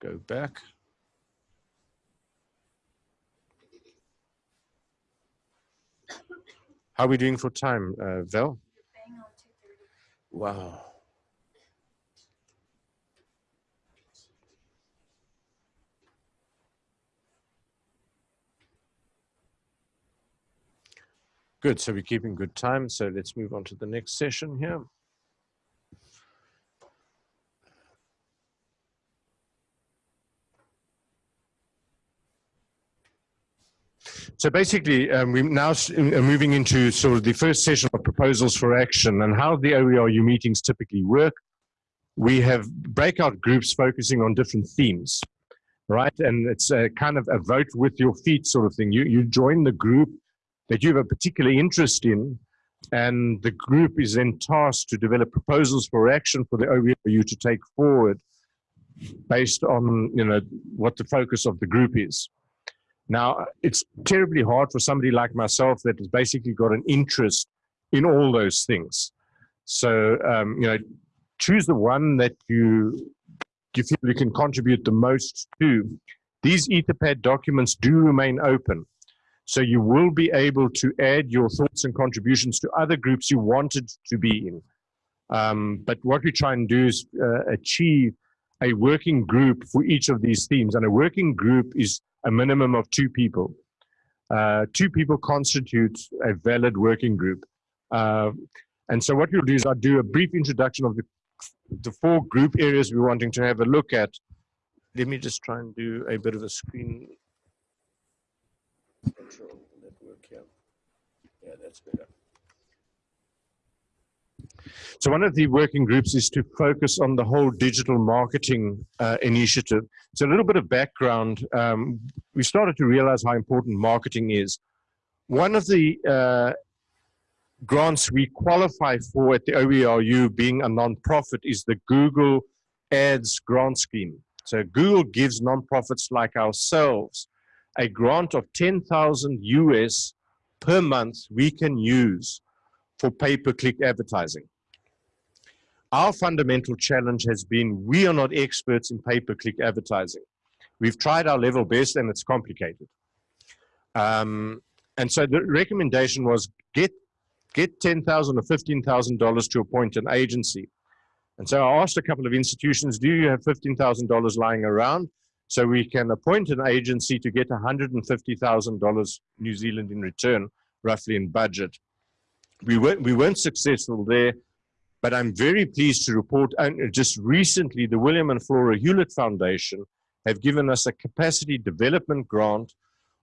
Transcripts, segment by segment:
go back. How are we doing for time, uh, Val? Wow. Good, so we're keeping good time. So let's move on to the next session here. So basically, um, we're now uh, moving into sort of the first session of proposals for action and how the OERU meetings typically work. We have breakout groups focusing on different themes, right? And it's a kind of a vote with your feet sort of thing. You, you join the group that you have a particular interest in, and the group is then tasked to develop proposals for action for the OERU to take forward based on you know what the focus of the group is. Now, it's terribly hard for somebody like myself that has basically got an interest in all those things. So, um, you know, choose the one that you, you feel you can contribute the most to. These Etherpad documents do remain open. So you will be able to add your thoughts and contributions to other groups you wanted to be in. Um, but what we try and do is uh, achieve a working group for each of these themes. And a working group is a minimum of two people. Uh, two people constitute a valid working group. Uh, and so what we'll do is I'll do a brief introduction of the, the four group areas we're wanting to have a look at. Let me just try and do a bit of a screen control network here. Yeah, that's better. So one of the working groups is to focus on the whole digital marketing uh, initiative. So a little bit of background. Um, we started to realize how important marketing is. One of the uh, grants we qualify for at the OERU being a nonprofit is the Google Ads grant scheme. So Google gives nonprofits like ourselves a grant of 10,000 US per month we can use for pay-per-click advertising. Our fundamental challenge has been we are not experts in pay-per-click advertising. We've tried our level best and it's complicated. Um, and so the recommendation was get get ten thousand or fifteen thousand dollars to appoint an agency. And so I asked a couple of institutions, do you have fifteen thousand dollars lying around? So we can appoint an agency to get $150,000 New Zealand in return, roughly in budget. We weren't, we weren't successful there. But I'm very pleased to report, just recently, the William and Flora Hewlett Foundation have given us a capacity development grant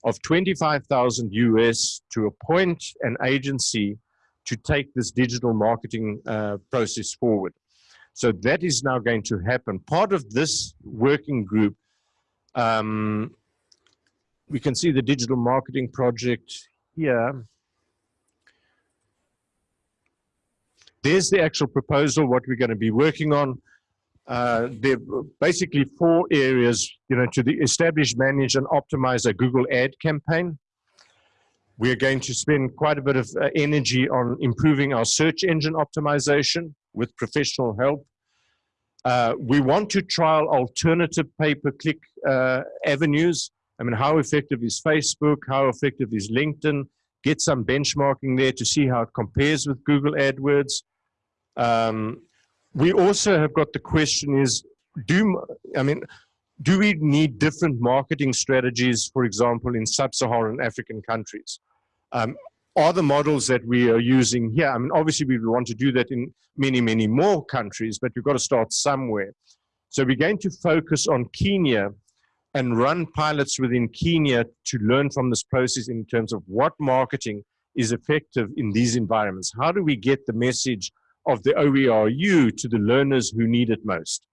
of 25,000 US to appoint an agency to take this digital marketing uh, process forward. So that is now going to happen. Part of this working group, um, we can see the digital marketing project here. There's the actual proposal, what we're going to be working on. Uh, there are basically four areas, you know, to the establish, manage, and optimize a Google ad campaign. We're going to spend quite a bit of uh, energy on improving our search engine optimization with professional help. Uh, we want to trial alternative pay-per-click uh, avenues. I mean, how effective is Facebook? How effective is LinkedIn? Get some benchmarking there to see how it compares with Google AdWords. Um, we also have got the question is, do, I mean, do we need different marketing strategies, for example, in sub-Saharan African countries? Um, are the models that we are using here, I mean, obviously we want to do that in many, many more countries, but we've got to start somewhere. So we're going to focus on Kenya and run pilots within Kenya to learn from this process in terms of what marketing is effective in these environments. How do we get the message of the OERU to the learners who need it most.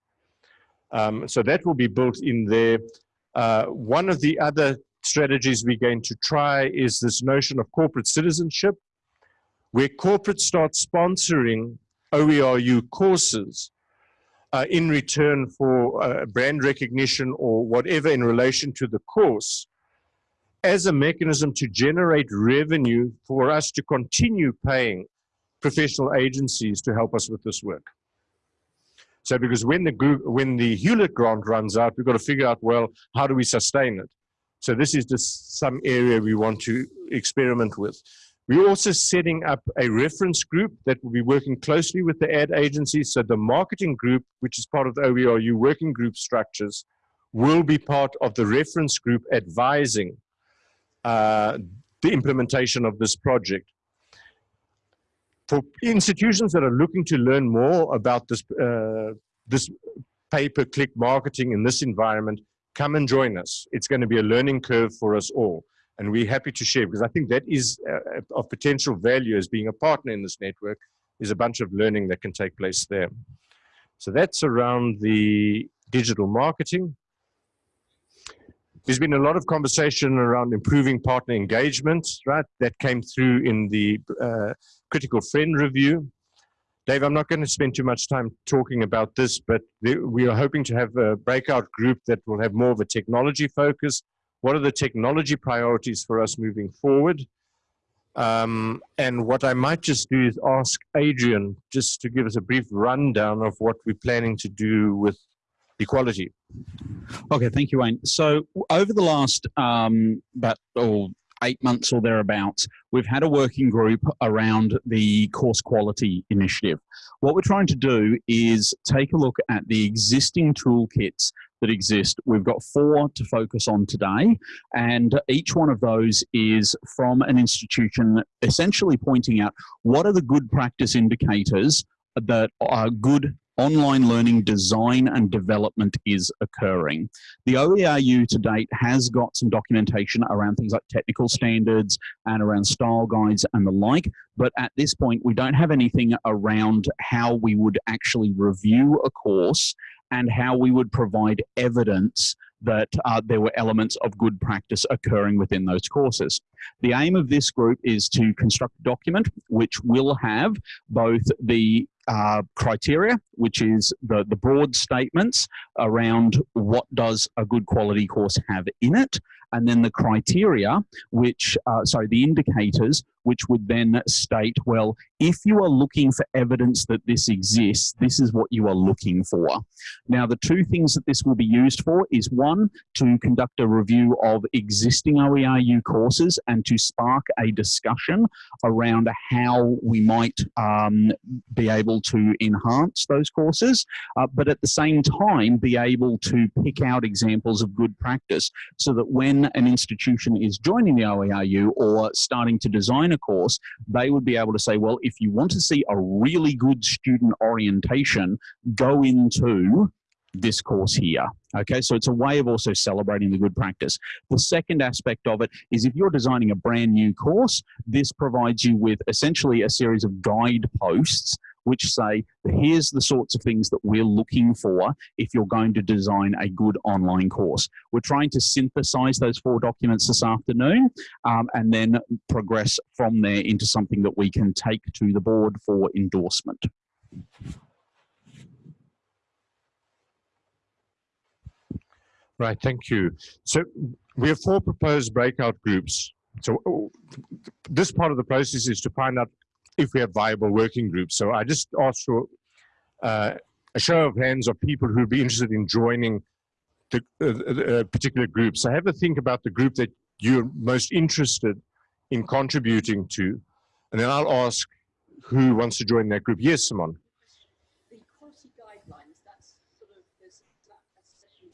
Um, so that will be built in there. Uh, one of the other strategies we're going to try is this notion of corporate citizenship, where corporates start sponsoring OERU courses uh, in return for uh, brand recognition or whatever in relation to the course as a mechanism to generate revenue for us to continue paying professional agencies to help us with this work. So because when the Google, when the Hewlett grant runs out, we've got to figure out, well, how do we sustain it? So this is just some area we want to experiment with. We're also setting up a reference group that will be working closely with the ad agencies. So the marketing group, which is part of the OERU working group structures, will be part of the reference group advising uh, the implementation of this project. For institutions that are looking to learn more about this, uh, this pay-per-click marketing in this environment, come and join us. It's going to be a learning curve for us all. And we're happy to share because I think that is uh, of potential value as being a partner in this network is a bunch of learning that can take place there. So that's around the digital marketing. There's been a lot of conversation around improving partner engagement, right? That came through in the uh, critical friend review. Dave, I'm not going to spend too much time talking about this, but we are hoping to have a breakout group that will have more of a technology focus. What are the technology priorities for us moving forward? Um, and what I might just do is ask Adrian just to give us a brief rundown of what we're planning to do with equality. Okay, thank you, Wayne. So over the last um, about oh, eight months or thereabouts, we've had a working group around the course quality initiative. What we're trying to do is take a look at the existing toolkits that exist. We've got four to focus on today, and each one of those is from an institution essentially pointing out what are the good practice indicators that are good online learning design and development is occurring. The OERU to date has got some documentation around things like technical standards and around style guides and the like, but at this point we don't have anything around how we would actually review a course and how we would provide evidence that uh, there were elements of good practice occurring within those courses. The aim of this group is to construct a document which will have both the uh, criteria, which is the, the broad statements around what does a good quality course have in it, and then the criteria, which, uh, sorry, the indicators, which would then state, well, if you are looking for evidence that this exists, this is what you are looking for. Now, the two things that this will be used for is one, to conduct a review of existing OERU courses and to spark a discussion around how we might um, be able to enhance those courses, uh, but at the same time, be able to pick out examples of good practice so that when an institution is joining the OERU or starting to design a course, they would be able to say, well, if you want to see a really good student orientation, go into this course here. Okay, so it's a way of also celebrating the good practice. The second aspect of it is if you're designing a brand new course, this provides you with essentially a series of guide posts which say, here's the sorts of things that we're looking for if you're going to design a good online course. We're trying to synthesize those four documents this afternoon um, and then progress from there into something that we can take to the board for endorsement. Right, thank you. So we have four proposed breakout groups. So this part of the process is to find out if we have viable working groups. So I just ask for uh, a show of hands of people who would be interested in joining the uh, uh, particular group. So have a think about the group that you're most interested in contributing to, and then I'll ask who wants to join that group. Yes, Simon. The quality guidelines, that's sort of, there's that session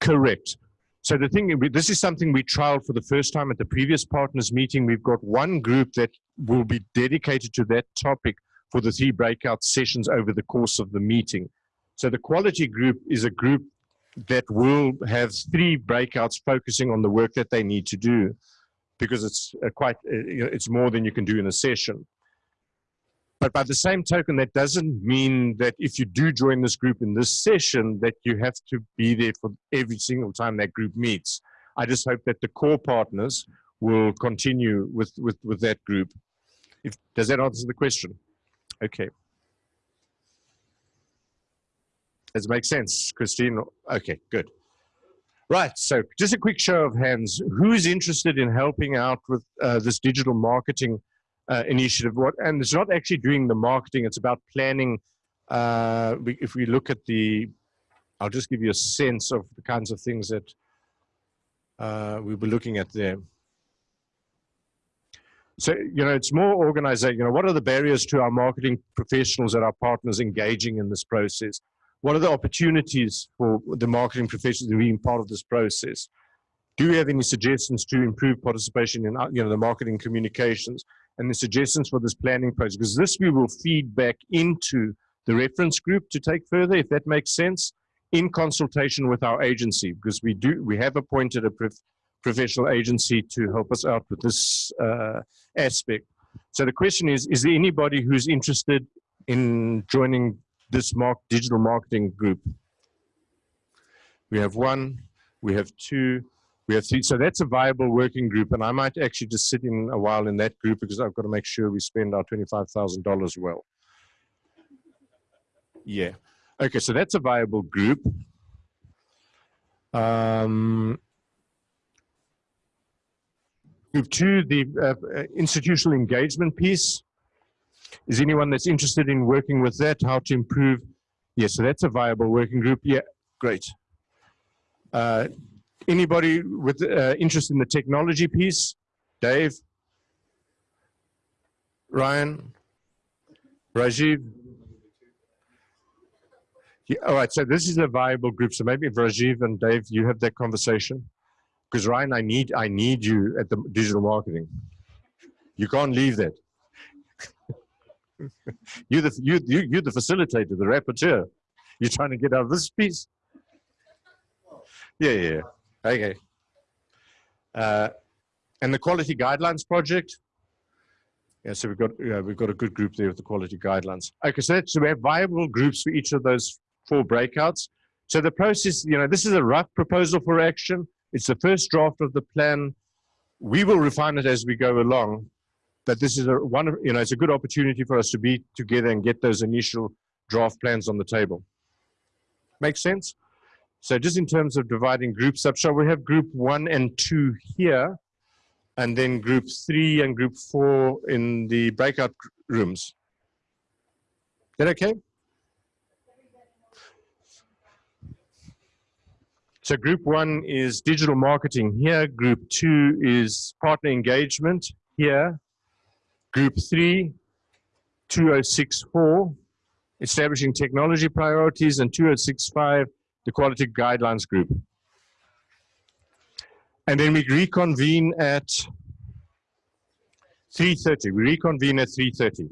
Correct. So the thing, this is something we trialed for the first time at the previous partners meeting. We've got one group that will be dedicated to that topic for the three breakout sessions over the course of the meeting. So the quality group is a group that will have three breakouts focusing on the work that they need to do because it's quite, it's more than you can do in a session. But by the same token, that doesn't mean that if you do join this group in this session, that you have to be there for every single time that group meets. I just hope that the core partners will continue with, with, with that group. If, does that answer the question? Okay. Does it make sense, Christine? Okay, good. Right, so just a quick show of hands. Who's interested in helping out with uh, this digital marketing uh, initiative. What and it's not actually doing the marketing; it's about planning. Uh, we, if we look at the, I'll just give you a sense of the kinds of things that uh, we were looking at there. So, you know, it's more organization. You know, what are the barriers to our marketing professionals and our partners engaging in this process? What are the opportunities for the marketing professionals being part of this process? Do you have any suggestions to improve participation in, uh, you know, the marketing communications and the suggestions for this planning process? Because this we will feed back into the reference group to take further, if that makes sense, in consultation with our agency, because we do, we have appointed a prof professional agency to help us out with this uh, aspect. So the question is, is there anybody who's interested in joining this mark, digital marketing group? We have one, we have two, we have three. So that's a viable working group. And I might actually just sit in a while in that group because I've got to make sure we spend our $25,000 well. Yeah. Okay, so that's a viable group. Um, Group two, the uh, institutional engagement piece. Is anyone that's interested in working with that? How to improve? Yes, so that's a viable working group. Yeah, great. Uh, anybody with uh, interest in the technology piece? Dave? Ryan? Rajiv? Yeah, all right, so this is a viable group. So maybe Rajiv and Dave, you have that conversation because Ryan, I need I need you at the digital marketing. You can't leave that. you're the you, you you're the facilitator, the rapporteur. You're trying to get out of this piece. Yeah, yeah. Okay. Uh, and the quality guidelines project. Yeah, so we've got yeah, we've got a good group there with the quality guidelines. Okay, so, so we have viable groups for each of those four breakouts. So the process, you know, this is a rough proposal for action. It's the first draft of the plan. We will refine it as we go along, but this is a one, of, you know, it's a good opportunity for us to be together and get those initial draft plans on the table. Make sense? So just in terms of dividing groups up, shall we have group one and two here, and then group three and group four in the breakout rooms? Is that okay? So group one is digital marketing here. Group two is partner engagement here. Group three, 2064, establishing technology priorities, and 2065, the quality guidelines group. And then we reconvene at 3.30. We reconvene at 3.30.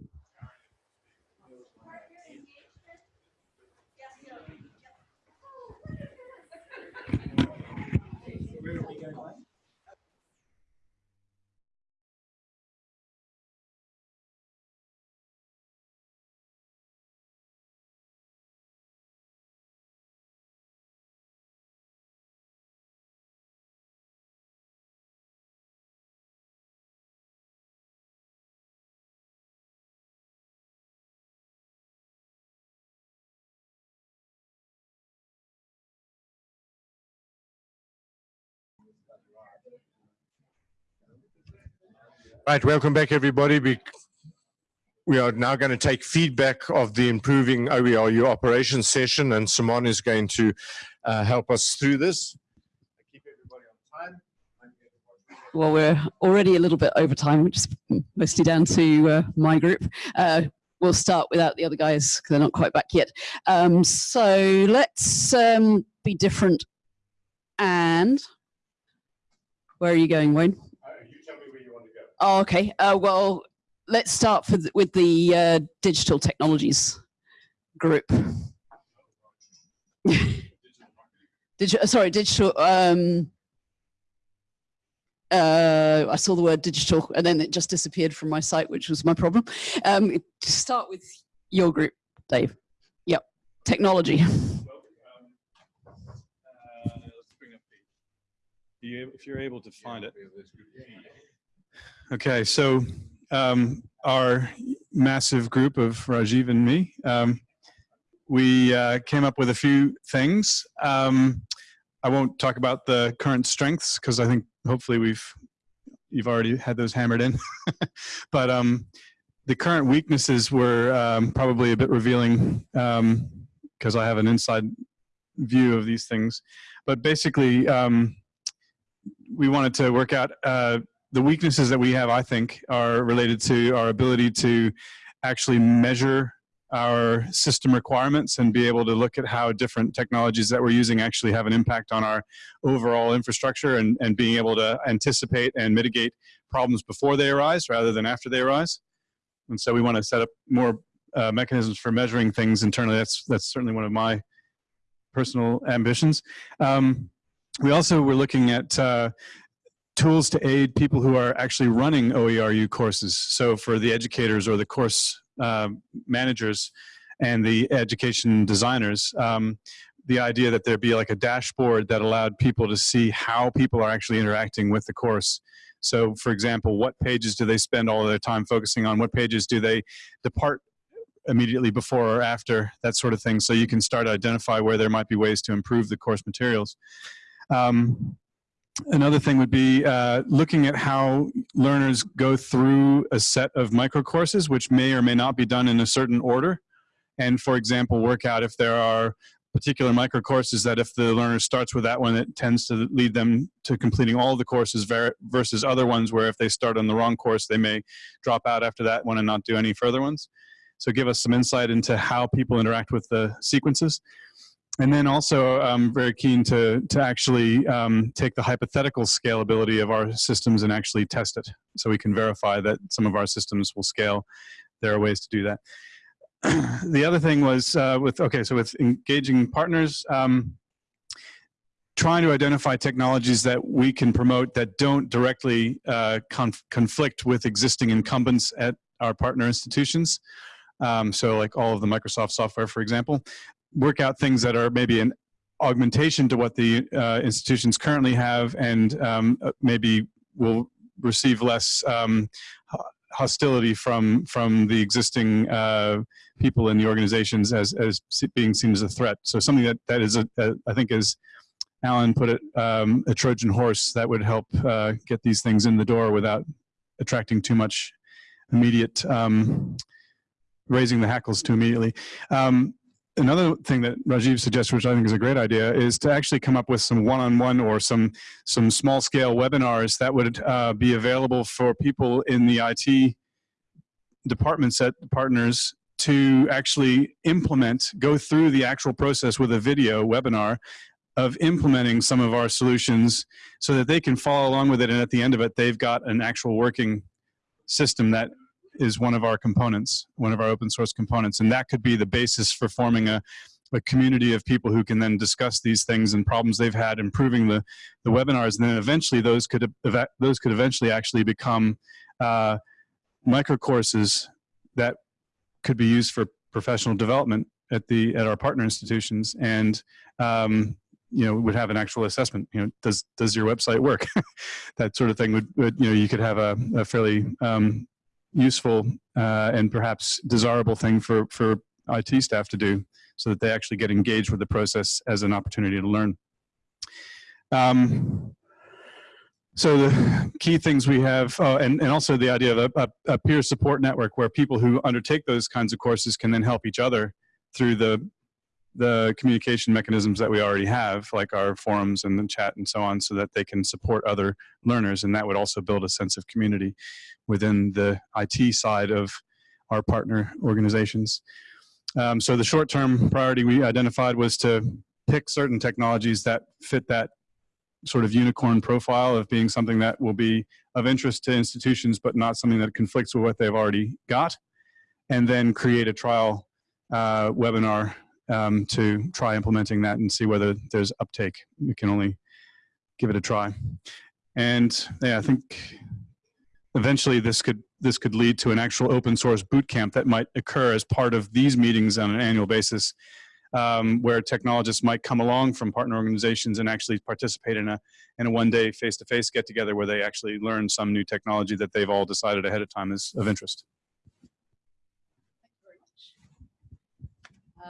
Right, welcome back everybody. We, we are now going to take feedback of the improving OERU operations session and Simon is going to uh, help us through this. Keep everybody on time. Well, we're already a little bit over time, which is mostly down to uh, my group. Uh, we'll start without the other guys because they're not quite back yet. Um, so let's um, be different. And where are you going, Wayne? Oh, okay. Uh, well, let's start the, with the uh, digital technologies group. digital, sorry, digital. Um, uh, I saw the word digital and then it just disappeared from my sight, which was my problem. Um, to start with your group, Dave. Yep, technology. if you're able to find it. Okay, so um, our massive group of Rajiv and me, um, we uh, came up with a few things. Um, I won't talk about the current strengths because I think hopefully we've you've already had those hammered in. but um, the current weaknesses were um, probably a bit revealing because I have an inside view of these things. But basically, um, we wanted to work out uh, the weaknesses that we have, I think, are related to our ability to actually measure our system requirements and be able to look at how different technologies that we're using actually have an impact on our overall infrastructure and, and being able to anticipate and mitigate problems before they arise rather than after they arise. And so we want to set up more uh, mechanisms for measuring things internally. That's, that's certainly one of my personal ambitions. Um, we also were looking at uh, tools to aid people who are actually running OERU courses. So for the educators or the course uh, managers and the education designers, um, the idea that there be like a dashboard that allowed people to see how people are actually interacting with the course. So for example, what pages do they spend all their time focusing on? What pages do they depart immediately before or after, that sort of thing. So you can start to identify where there might be ways to improve the course materials. Um, another thing would be uh, looking at how learners go through a set of micro courses, which may or may not be done in a certain order. And for example, work out if there are particular micro courses that if the learner starts with that one, it tends to lead them to completing all the courses versus other ones where if they start on the wrong course, they may drop out after that one and not do any further ones. So give us some insight into how people interact with the sequences. And then also, I'm very keen to, to actually um, take the hypothetical scalability of our systems and actually test it so we can verify that some of our systems will scale. There are ways to do that. the other thing was uh, with, okay, so with engaging partners, um, trying to identify technologies that we can promote that don't directly uh, conf conflict with existing incumbents at our partner institutions. Um, so like all of the Microsoft software, for example, work out things that are maybe an augmentation to what the uh, institutions currently have and um, uh, maybe will receive less um, hostility from from the existing uh, people in the organizations as as being seen as a threat. So something that that is a, a I think is Alan put it um, a Trojan horse that would help uh, get these things in the door without attracting too much immediate um, raising the hackles too immediately. Um, another thing that Rajiv suggested, which I think is a great idea, is to actually come up with some one-on-one -on -one or some some small-scale webinars that would uh, be available for people in the IT departments at partners to actually implement, go through the actual process with a video webinar of implementing some of our solutions so that they can follow along with it and at the end of it they've got an actual working system that is one of our components, one of our open source components. And that could be the basis for forming a, a community of people who can then discuss these things and problems they've had, improving the, the webinars. And then eventually those could, those could eventually actually become uh, micro courses that could be used for professional development at the at our partner institutions and um, you know would have an actual assessment you know does does your website work that sort of thing would, would you know you could have a, a fairly um, useful uh, and perhaps desirable thing for, for IT staff to do so that they actually get engaged with the process as an opportunity to learn. Um, so the key things we have, oh, and, and also the idea of a, a, peer support network where people who undertake those kinds of courses can then help each other through the the communication mechanisms that we already have, like our forums and the chat and so on, so that they can support other learners. And that would also build a sense of community within the IT side of our partner organizations. Um, so the short-term priority we identified was to pick certain technologies that fit that sort of unicorn profile of being something that will be of interest to institutions, but not something that conflicts with what they've already got, and then create a trial uh, webinar um, to try implementing that and see whether there's uptake. We can only give it a try. And yeah, I think eventually this could this could lead to an actual open source boot camp that might occur as part of these meetings on an annual basis um, where technologists might come along from partner organizations and actually participate in a in a one day face to face get together where they actually learn some new technology that they've all decided ahead of time is of interest.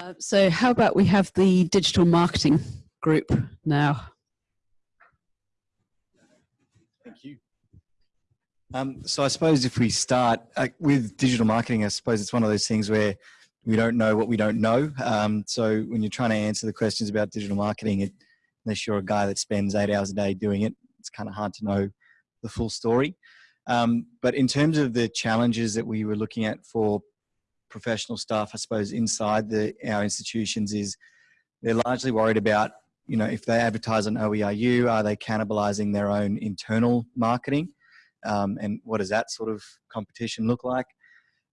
Uh, so how about we have the digital marketing group now? Thank you. Um, so I suppose if we start uh, with digital marketing, I suppose it's one of those things where we don't know what we don't know. Um, so when you're trying to answer the questions about digital marketing, it, unless you're a guy that spends eight hours a day doing it, it's kind of hard to know the full story. Um, but in terms of the challenges that we were looking at for professional staff, I suppose inside the, our institutions is they're largely worried about, you know, if they advertise on OERU, are they cannibalizing their own internal marketing? Um, and what does that sort of competition look like?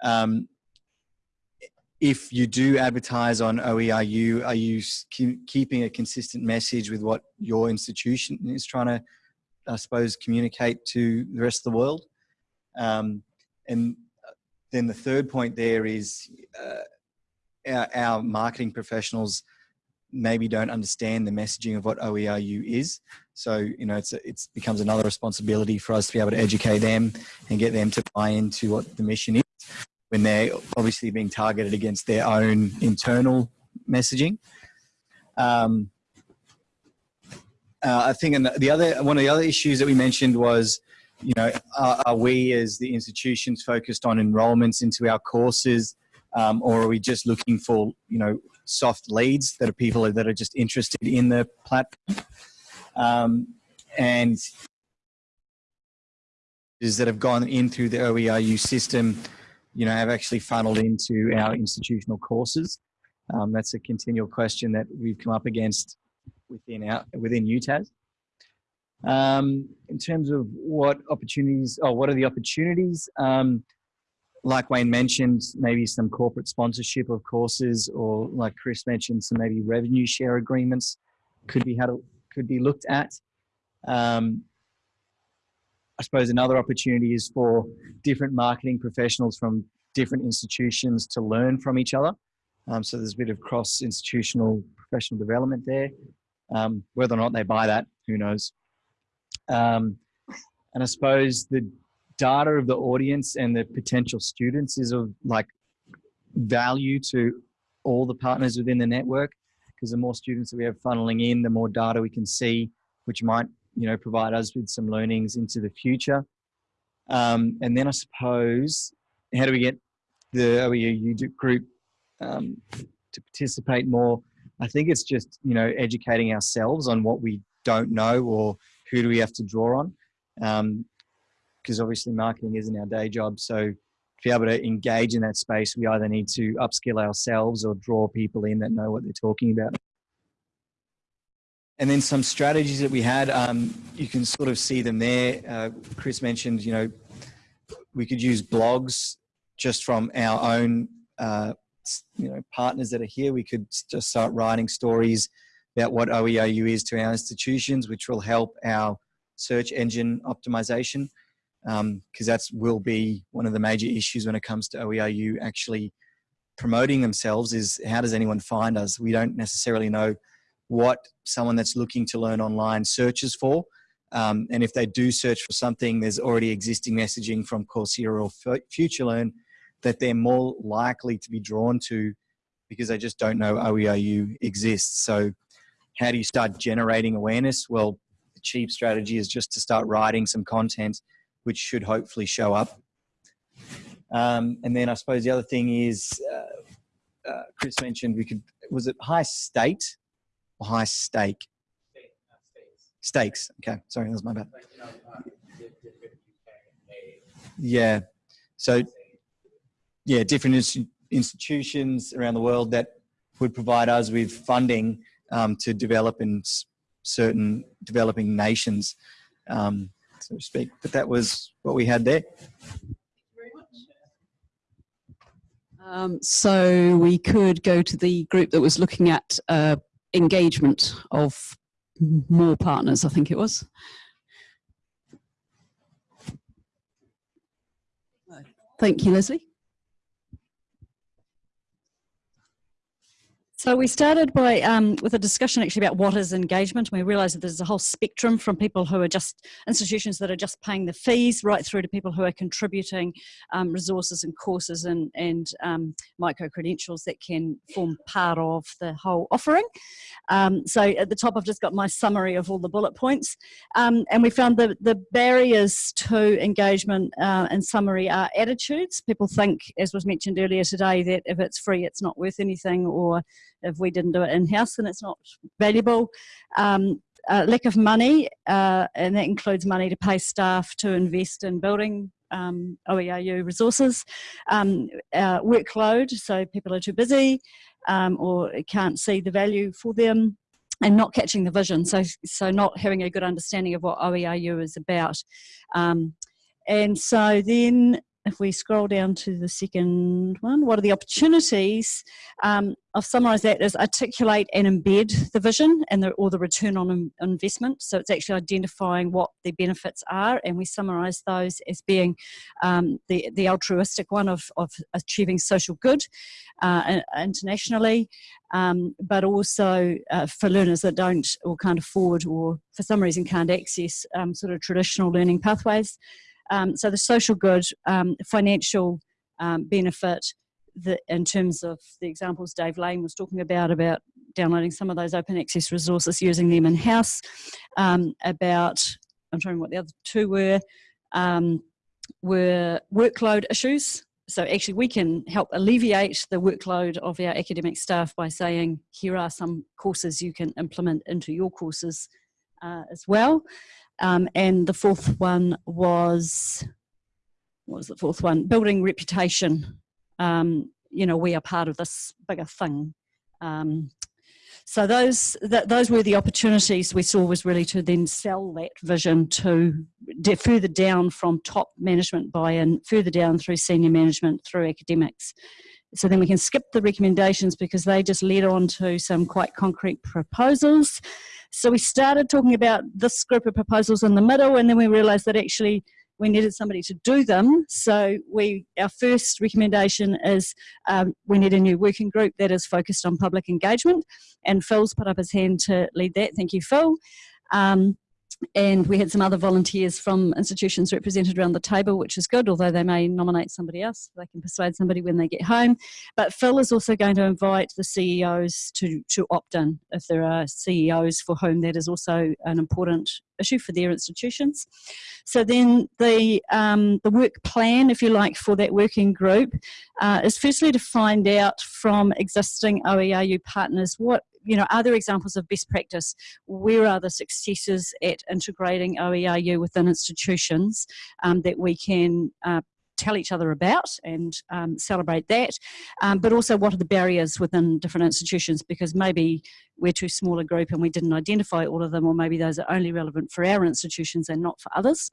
Um, if you do advertise on OERU, are you keeping a consistent message with what your institution is trying to, I suppose, communicate to the rest of the world? Um, and then the third point there is uh, our, our, marketing professionals maybe don't understand the messaging of what OERU is. So, you know, it's, it's becomes another responsibility for us to be able to educate them and get them to buy into what the mission is when they're obviously being targeted against their own internal messaging. Um, uh, I think and the other one of the other issues that we mentioned was, you know, are, are we as the institutions focused on enrollments into our courses, um, or are we just looking for, you know, soft leads that are people that are just interested in the platform? Um, and is that have gone in through the OERU system you know, have actually funneled into our institutional courses? Um, that's a continual question that we've come up against within our within UTAS. Um, in terms of what opportunities, oh, what are the opportunities? Um, like Wayne mentioned, maybe some corporate sponsorship of courses, or like Chris mentioned, some maybe revenue share agreements could be had could be looked at. Um, I suppose another opportunity is for different marketing professionals from different institutions to learn from each other. Um, so there's a bit of cross-institutional professional development there. Um, whether or not they buy that, who knows. Um, and I suppose the data of the audience and the potential students is of like value to all the partners within the network because the more students that we have funneling in, the more data we can see, which might you know, provide us with some learnings into the future. Um, and then I suppose, how do we get the OERU group um, to participate more? I think it's just, you know, educating ourselves on what we don't know or who do we have to draw on. Because um, obviously marketing isn't our day job. So to be able to engage in that space, we either need to upskill ourselves or draw people in that know what they're talking about and then some strategies that we had, um, you can sort of see them there. Uh, Chris mentioned, you know, we could use blogs just from our own, uh, you know, partners that are here. We could just start writing stories about what OERU is to our institutions, which will help our search engine optimization, because um, that will be one of the major issues when it comes to OERU actually promoting themselves is how does anyone find us? We don't necessarily know what someone that's looking to learn online searches for. Um, and if they do search for something, there's already existing messaging from Coursera or FutureLearn that they're more likely to be drawn to because they just don't know OERU exists. So how do you start generating awareness? Well, the cheap strategy is just to start writing some content which should hopefully show up. Um, and then I suppose the other thing is, uh, uh, Chris mentioned we could, was it high state or high stake? Stakes. Okay, sorry, that was my bad. Yeah. So, yeah, different institutions around the world that would provide us with funding um, to develop in certain developing nations, um, so to speak. But that was what we had there. Um, so we could go to the group that was looking at uh, engagement of more partners, I think it was. Thank you, Leslie. So we started by um, with a discussion actually about what is engagement. We realised that there's a whole spectrum from people who are just institutions that are just paying the fees, right through to people who are contributing um, resources and courses and and um, micro credentials that can form part of the whole offering. Um, so at the top, I've just got my summary of all the bullet points, um, and we found that the barriers to engagement uh, in summary are attitudes. People think, as was mentioned earlier today, that if it's free, it's not worth anything, or if we didn't do it in-house, then it's not valuable. Um, uh, lack of money, uh, and that includes money to pay staff to invest in building um, OERU resources. Um, uh, workload, so people are too busy um, or can't see the value for them and not catching the vision. So, so not having a good understanding of what OERU is about. Um, and so then if we scroll down to the second one, what are the opportunities? Um, I've summarised that as articulate and embed the vision and the, or the return on investment. So it's actually identifying what the benefits are, and we summarise those as being um, the the altruistic one of of achieving social good uh, internationally, um, but also uh, for learners that don't or can't afford or for some reason can't access um, sort of traditional learning pathways. Um, so the social good, um, financial um, benefit, the, in terms of the examples Dave Lane was talking about, about downloading some of those open access resources, using them in-house, um, about, I'm trying what the other two were, um, were workload issues. So actually we can help alleviate the workload of our academic staff by saying, here are some courses you can implement into your courses uh, as well. Um, and the fourth one was, what was the fourth one? Building reputation. Um, you know, we are part of this bigger thing. Um, so those those were the opportunities we saw was really to then sell that vision to further down from top management buy-in, further down through senior management, through academics. So then we can skip the recommendations because they just led on to some quite concrete proposals. So we started talking about this group of proposals in the middle, and then we realised that actually we needed somebody to do them. So we, our first recommendation is um, we need a new working group that is focused on public engagement, and Phil's put up his hand to lead that. Thank you, Phil. Um, and we had some other volunteers from institutions represented around the table, which is good, although they may nominate somebody else. They can persuade somebody when they get home. But Phil is also going to invite the CEOs to, to opt in if there are CEOs for whom that is also an important issue for their institutions. So then the, um, the work plan, if you like, for that working group uh, is firstly to find out from existing OERU partners what you know, are there examples of best practice? Where are the successes at integrating OERU within institutions um, that we can uh, tell each other about and um, celebrate that, um, but also what are the barriers within different institutions because maybe we're too small a group and we didn't identify all of them or maybe those are only relevant for our institutions and not for others.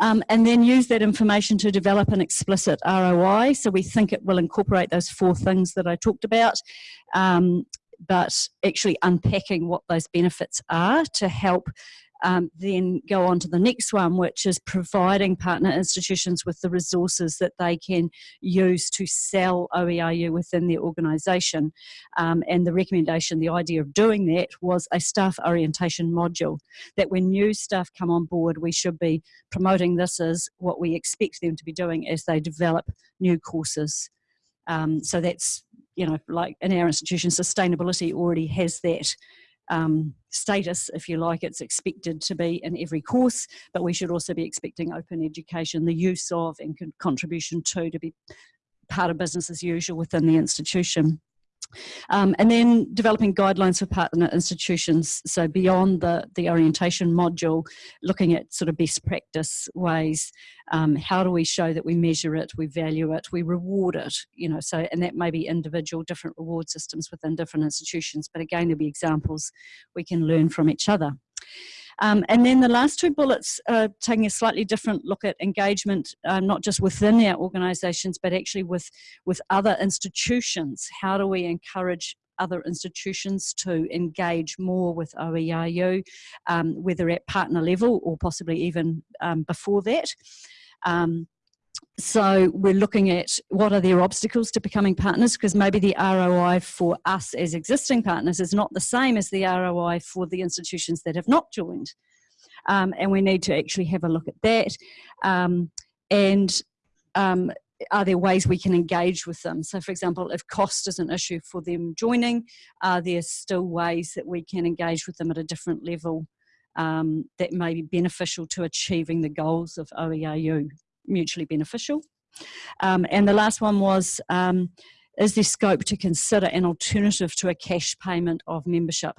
Um, and then use that information to develop an explicit ROI. So we think it will incorporate those four things that I talked about. Um, but actually unpacking what those benefits are to help um, then go on to the next one, which is providing partner institutions with the resources that they can use to sell OERU within their organisation. Um, and the recommendation, the idea of doing that was a staff orientation module, that when new staff come on board, we should be promoting this as what we expect them to be doing as they develop new courses. Um, so that's you know, like in our institution, sustainability already has that um, status, if you like, it's expected to be in every course, but we should also be expecting open education, the use of and con contribution to, to be part of business as usual within the institution. Um, and then developing guidelines for partner institutions. So beyond the, the orientation module, looking at sort of best practice ways. Um, how do we show that we measure it, we value it, we reward it, you know, so, and that may be individual different reward systems within different institutions, but again, there'll be examples we can learn from each other. Um, and then the last two bullets are taking a slightly different look at engagement, uh, not just within our organisations, but actually with, with other institutions. How do we encourage other institutions to engage more with OERU, um, whether at partner level or possibly even um, before that. So we're looking at what are their obstacles to becoming partners because maybe the ROI for us as existing partners is not the same as the ROI for the institutions that have not joined. Um, and we need to actually have a look at that. Um, and um, are there ways we can engage with them? So, for example, if cost is an issue for them joining, are there still ways that we can engage with them at a different level um, that may be beneficial to achieving the goals of OERU, mutually beneficial? Um, and the last one was, um, is there scope to consider an alternative to a cash payment of membership?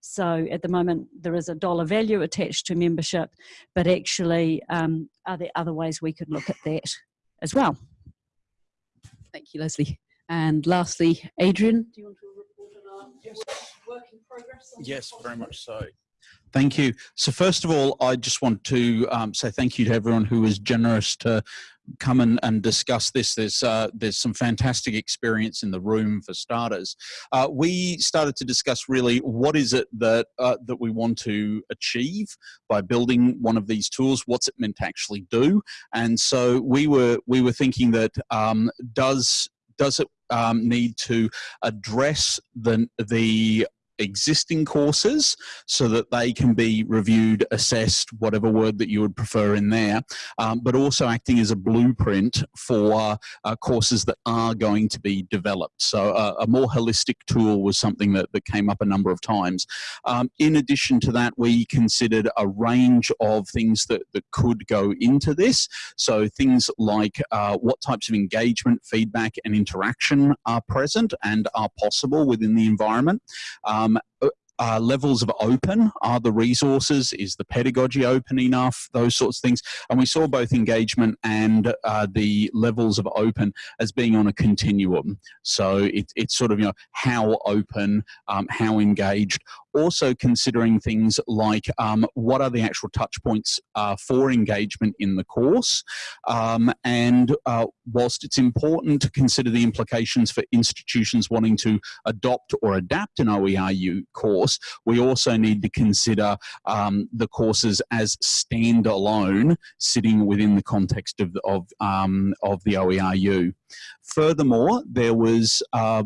So at the moment, there is a dollar value attached to membership, but actually, um, are there other ways we could look at that as well? Thank you, Leslie. And lastly, Adrian, do you want to report on our work in progress? Yes, very much so. Thank you. So first of all, I just want to um, say thank you to everyone who was generous to come and, and discuss this. There's uh, there's some fantastic experience in the room for starters. Uh, we started to discuss really what is it that uh, that we want to achieve by building one of these tools. What's it meant to actually do? And so we were we were thinking that um, does does it um, need to address the the existing courses so that they can be reviewed, assessed, whatever word that you would prefer in there, um, but also acting as a blueprint for uh, courses that are going to be developed. So uh, a more holistic tool was something that, that came up a number of times. Um, in addition to that, we considered a range of things that, that could go into this. So things like uh, what types of engagement, feedback and interaction are present and are possible within the environment. Um, um, uh, uh, levels of open are the resources is the pedagogy open enough those sorts of things. And we saw both engagement and uh, the levels of open as being on a continuum. So it, it's sort of you know how open um, how engaged. Also considering things like um, what are the actual touch points uh, for engagement in the course? Um, and uh, whilst it's important to consider the implications for institutions wanting to adopt or adapt an OERU course we also need to consider um, the courses as standalone sitting within the context of, of, um, of the OERU. Furthermore, there was uh,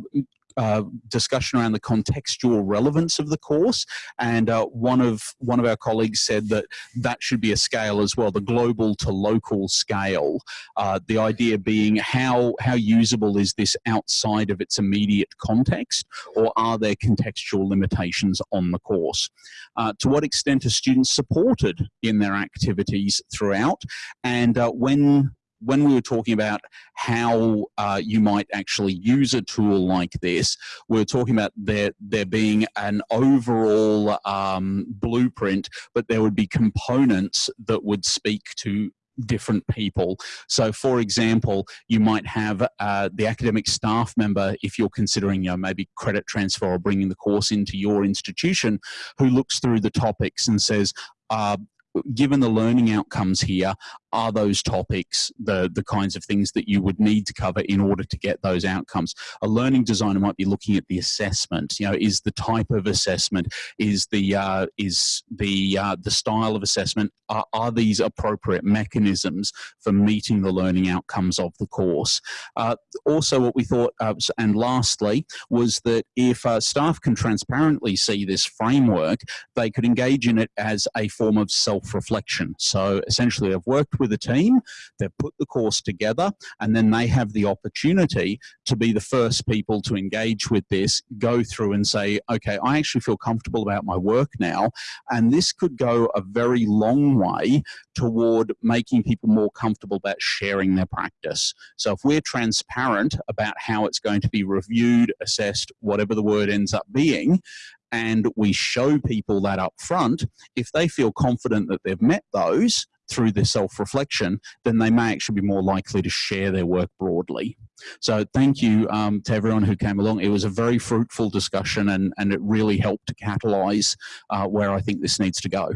uh, discussion around the contextual relevance of the course, and uh, one of one of our colleagues said that that should be a scale as well, the global to local scale. Uh, the idea being how how usable is this outside of its immediate context, or are there contextual limitations on the course? Uh, to what extent are students supported in their activities throughout, and uh, when when we were talking about how uh, you might actually use a tool like this, we are talking about there, there being an overall um, blueprint, but there would be components that would speak to different people. So for example, you might have uh, the academic staff member, if you're considering you know, maybe credit transfer or bringing the course into your institution, who looks through the topics and says, uh, given the learning outcomes here, are those topics the, the kinds of things that you would need to cover in order to get those outcomes? A learning designer might be looking at the assessment. You know, is the type of assessment, is the uh, is the uh, the style of assessment, are, are, these appropriate mechanisms for meeting the learning outcomes of the course? Uh, also, what we thought, uh, and lastly, was that if uh, staff can transparently see this framework, they could engage in it as a form of self-reflection. So essentially, I've worked with with a team, they've put the course together, and then they have the opportunity to be the first people to engage with this, go through and say, okay, I actually feel comfortable about my work now. And this could go a very long way toward making people more comfortable about sharing their practice. So if we're transparent about how it's going to be reviewed, assessed, whatever the word ends up being, and we show people that up front, if they feel confident that they've met those, through their self-reflection, then they may actually be more likely to share their work broadly. So thank you um, to everyone who came along. It was a very fruitful discussion and, and it really helped to catalyse uh, where I think this needs to go.